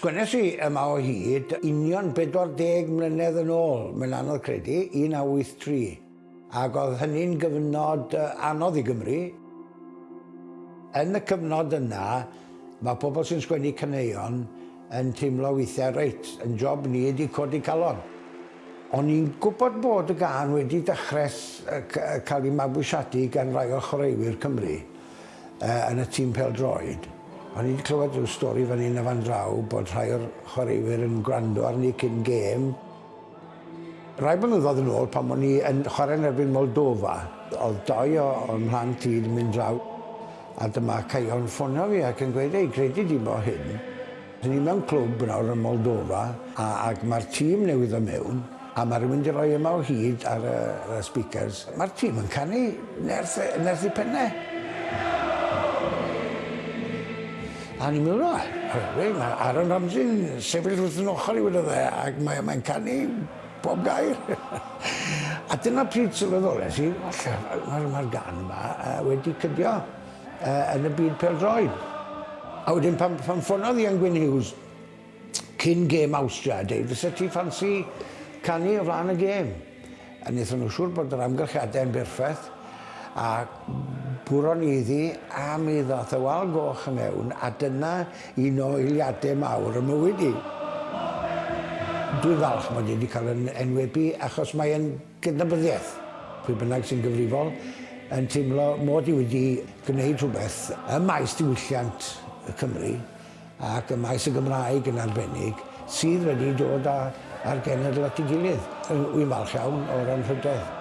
Sgwennes i yma o hyd union 40 mlynedd yn ôl, mae'n anodd credu, 1983. Ac oedd hynny'n gyfnod anodd i Gymru. Yn y cyfnod yna, mae pobl sy'n sgwennu caneuon yn teimlo weithiau reit, yn job ni ydi codi calon. O'n i'n gwybod bod y gan wedi dechrau cael ei mabwysiadu gan rai o chwaraewyr Cymru yn y tîm pel droed. O'n i'n clywed yn stori fan hyn a fan draw bod rhai o'r chwaraewyr yn gwrando arni cyn gêm. Rai blynyddoedd yn ôl pan o'n i yn chwarae yn erbyn Moldova, oedd doi o'n rhan tîd yn mynd draw. A dyma Caio'n ffonio fi ac yn gweud, ei, credu di bo hyn. Dyn ni mewn clwb nawr yn Moldova, a, ac mae'r tîm newydd o mewn, a mae rhywun wedi rhoi yma o hyd ar y, y speakers. Mae'r tîm yn canu nerth, nerth i pennau. A ni'n mynd o, rhaid, mae Aaron Ramsey'n sefyll wrth yn ochr i wedi dde, ac mae'n mae canu bob gair. a dyna pryd sylweddoles i, mae'r ma, gan yma uh, wedi cydio uh, e, yn y byd pel-droed. A wedyn pan, pan ffonodd Ian Gwyn Hughes cyn gêm Austria, dweud, fysa ti ffansi canu o flaen y gêm. A wnaethon nhw siŵr bod yr amgylchiadau yn berffaith, a bwron iddi a mi ddoth y e wal goch yn mewn a dyna un o eiliadau mawr y mywyd i. Dwi'n falch mod i wedi cael yn enwebu achos mae'n gydnabyddiaeth. Pwy bynnag sy'n gyfrifol yn teimlo mod i wedi gwneud rhywbeth y maes diwylliant y Cymru ac y maes y Gymraeg yn arbennig sydd wedi dod â, ar genedl at ei gilydd. Wy'n falch iawn o'r anrhydedd.